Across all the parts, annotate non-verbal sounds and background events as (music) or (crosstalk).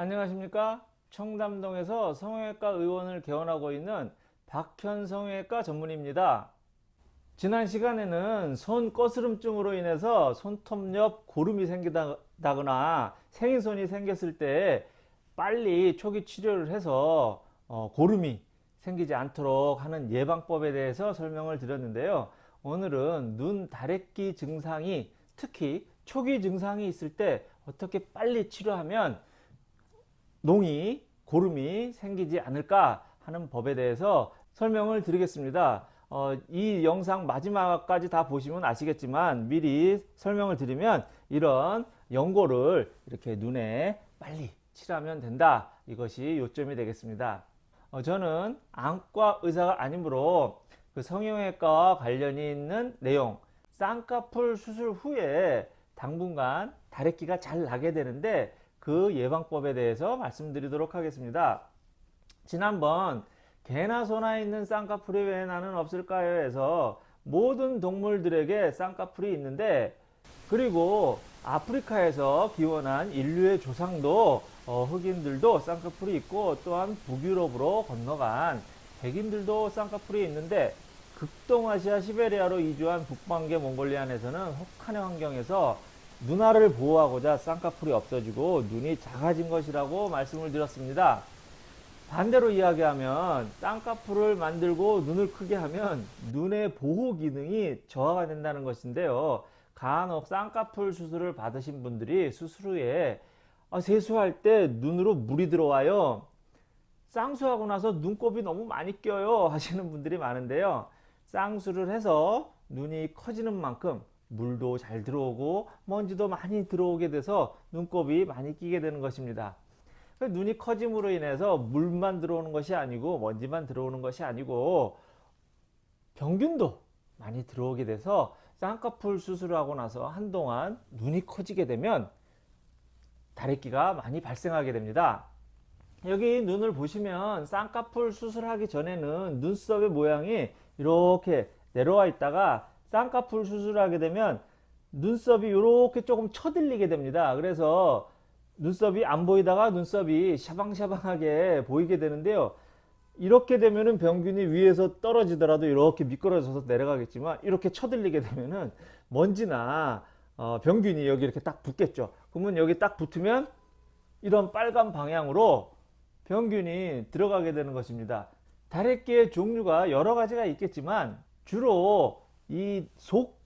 안녕하십니까? 청담동에서 성형외과 의원을 개원하고 있는 박현 성형외과 전문입니다. 지난 시간에는 손 거스름증으로 인해서 손톱 옆 고름이 생기다거나 생인손이 생겼을 때 빨리 초기 치료를 해서 어, 고름이 생기지 않도록 하는 예방법에 대해서 설명을 드렸는데요. 오늘은 눈 다래끼 증상이 특히 초기 증상이 있을 때 어떻게 빨리 치료하면 농이 고름이 생기지 않을까 하는 법에 대해서 설명을 드리겠습니다. 어, 이 영상 마지막까지 다 보시면 아시겠지만 미리 설명을 드리면 이런 연고를 이렇게 눈에 빨리 칠하면 된다. 이것이 요점이 되겠습니다. 어, 저는 안과 의사가 아니므로 그 성형외과와 관련이 있는 내용 쌍꺼풀 수술 후에 당분간 다래끼가 잘 나게 되는데 그 예방법에 대해서 말씀드리도록 하겠습니다. 지난번 개나 소나 있는 쌍꺼풀이 왜 나는 없을까요? 해서 모든 동물들에게 쌍꺼풀이 있는데 그리고 아프리카에서 기원한 인류의 조상도 어, 흑인들도 쌍꺼풀이 있고 또한 북유럽으로 건너간 백인들도 쌍꺼풀이 있는데 극동아시아 시베리아로 이주한 북방계 몽골리안에서는 혹한의 환경에서 눈알을 보호하고자 쌍꺼풀이 없어지고 눈이 작아진 것이라고 말씀을 드렸습니다. 반대로 이야기하면 쌍꺼풀을 만들고 눈을 크게 하면 눈의 보호 기능이 저하가 된다는 것인데요. 간혹 쌍꺼풀 수술을 받으신 분들이 수술 후에 아, 세수할 때 눈으로 물이 들어와요. 쌍수하고 나서 눈곱이 너무 많이 껴요 (laughs) 하시는 분들이 많은데요. 쌍수를 해서 눈이 커지는 만큼 물도 잘 들어오고 먼지도 많이 들어오게 돼서 눈곱이 많이 끼게 되는 것입니다. 그 눈이 커짐으로 인해서 물만 들어오는 것이 아니고 먼지만 들어오는 것이 아니고 병균도 많이 들어오게 돼서 쌍꺼풀 수술하고 나서 한동안 눈이 커지게 되면 다래끼가 많이 발생하게 됩니다. 여기 눈을 보시면 쌍꺼풀 수술하기 전에는 눈썹의 모양이 이렇게 내려와 있다가 쌍꺼풀 수술하게 되면 눈썹이 이렇게 조금 쳐들리게 됩니다. 그래서 눈썹이 안 보이다가 눈썹이 샤방샤방하게 보이게 되는데요. 이렇게 되면은 병균이 위에서 떨어지더라도 이렇게 미끄러져서 내려가겠지만 이렇게 쳐들리게 되면은 먼지나 어 병균이 여기 이렇게 딱 붙겠죠. 그러면 여기 딱 붙으면 이런 빨간 방향으로 병균이 들어가게 되는 것입니다. 다래끼의 종류가 여러 가지가 있겠지만 주로 이 속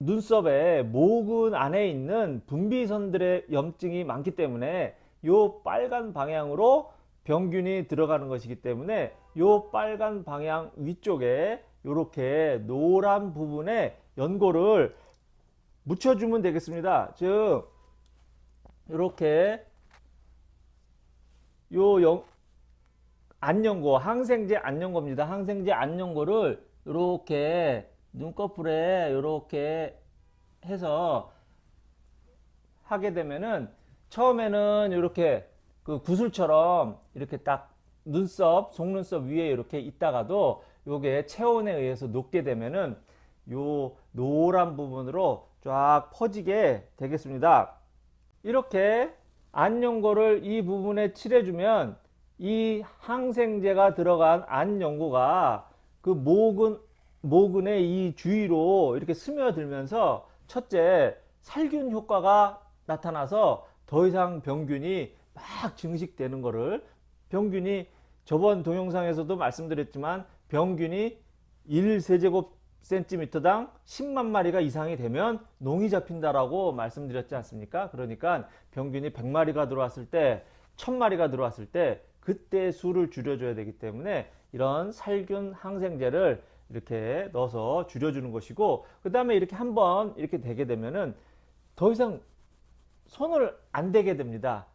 눈썹에 모근 안에 있는 분비선들의 염증이 많기 때문에 요 빨간 방향으로 병균이 들어가는 것이기 때문에 요 빨간 방향 위쪽에 이렇게 노란 부분에 연고를 묻혀주면 되겠습니다. 즉 이렇게 요 영, 안연고 항생제 안연고입니다. 항생제 안연고를 이렇게 눈꺼풀에 이렇게 해서 하게 되면은 처음에는 이렇게 그 구슬처럼 이렇게 딱 눈썹 속눈썹 위에 이렇게 있다가도 요게 체온에 의해서 녹게 되면은 요 노란 부분으로 쫙 퍼지게 되겠습니다. 이렇게 안연고를 이 부분에 칠해주면 이 항생제가 들어간 안연고가 그 모근 모근의 이 주위로 이렇게 스며들면서 첫째 살균 효과가 나타나서 더 이상 병균이 막 증식되는 것을 병균이 저번 동영상에서도 말씀드렸지만 병균이 1세제곱 센티미터당 10만 마리가 이상이 되면 농이 잡힌다라고 말씀드렸지 않습니까? 그러니까 병균이 100마리가 들어왔을 때 1000마리가 들어왔을 때 그때 수를 줄여줘야 되기 때문에 이런 살균 항생제를 이렇게 넣어서 줄여주는 것이고 그 다음에 이렇게 한번 이렇게 되게 되면은 더 이상 손을 안 대게 됩니다.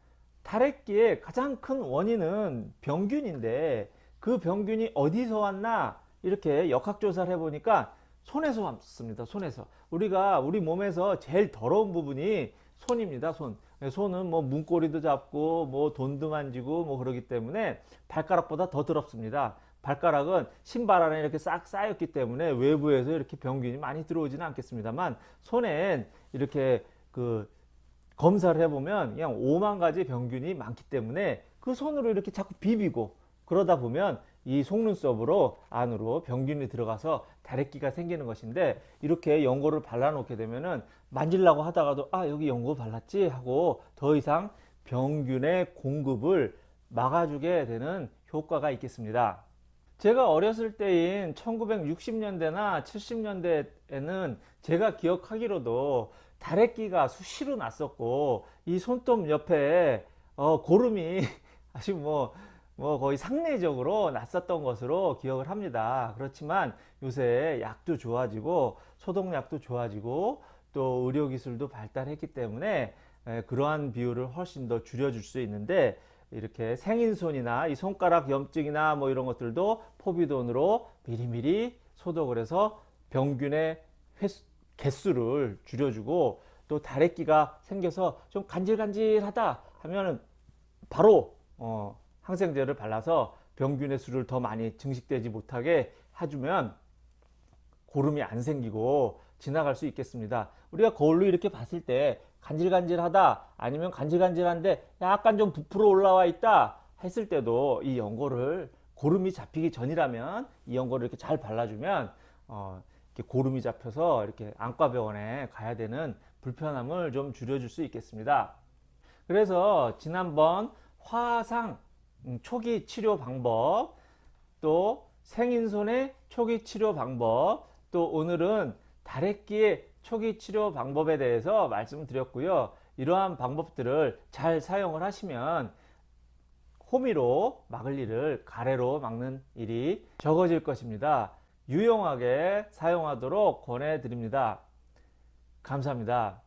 다래끼의 가장 큰 원인은 병균인데 그 병균이 어디서 왔나 이렇게 역학조사를 해보니까 손에서 왔습니다 손에서. 우리가 우리 몸에서 제일 더러운 부분이 손입니다 손 손은 뭐 문고리도 잡고 뭐 돈도 만지고 뭐 그러기 때문에 발가락보다 더 더럽습니다. 발가락은 신발 안에 이렇게 싹 쌓였기 때문에 외부에서 이렇게 병균이 많이 들어오지는 않겠습니다만 손엔 이렇게 그 검사를 해보면 그냥 5만 가지 병균이 많기 때문에 그 손으로 이렇게 자꾸 비비고 그러다 보면 이 속눈썹으로 안으로 병균이 들어가서 다래끼가 생기는 것인데 이렇게 연고를 발라 놓게 되면은 만질라고 하다가도 아 여기 연고 발랐지 하고 더 이상 병균의 공급을 막아주게 되는 효과가 있겠습니다. 제가 어렸을 때인 1960년대나 70년대에는 제가 기억하기로도 다래끼가 수시로 났었고 이 손톱 옆에 어, 고름이 (laughs) 아주 뭐, 뭐 거의 상례적으로 났었던 것으로 기억을 합니다. 그렇지만 요새 약도 좋아지고 소독약도 좋아지고 또 의료기술도 발달했기 때문에 에, 그러한 비율을 훨씬 더 줄여줄 수 있는데 이렇게 생인손이나 이 손가락 염증이나 뭐 이런 것들도 포비돈으로 미리미리 소독을 해서 병균의 횟수, 개수를 줄여주고 또 다래끼가 생겨서 좀 간질간질하다 하면은 바로 어, 항생제를 발라서 병균의 수를 더 많이 증식되지 못하게 해주면 고름이 안 생기고 지나갈 수 있겠습니다. 우리가 거울로 이렇게 봤을 때 간질간질하다 아니면 간질간질한데 약간 좀 부풀어 올라와 있다 했을 때도 이 연고를 고름이 잡히기 전이라면 이 연고를 이렇게 잘 발라주면 어, 이렇게 고름이 잡혀서 이렇게 안과병원에 가야 되는 불편함을 좀 줄여줄 수 있겠습니다. 그래서 지난번 화상 음, 초기 치료 방법 또 생인손의 초기 치료 방법 또 오늘은 다래끼의 초기 치료 방법에 대해서 말씀드렸고요. 이러한 방법들을 잘 사용을 하시면 호미로 막을 일을 가래로 막는 일이 적어질 것입니다. 유용하게 사용하도록 권해드립니다. 감사합니다.